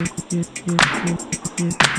Let's go.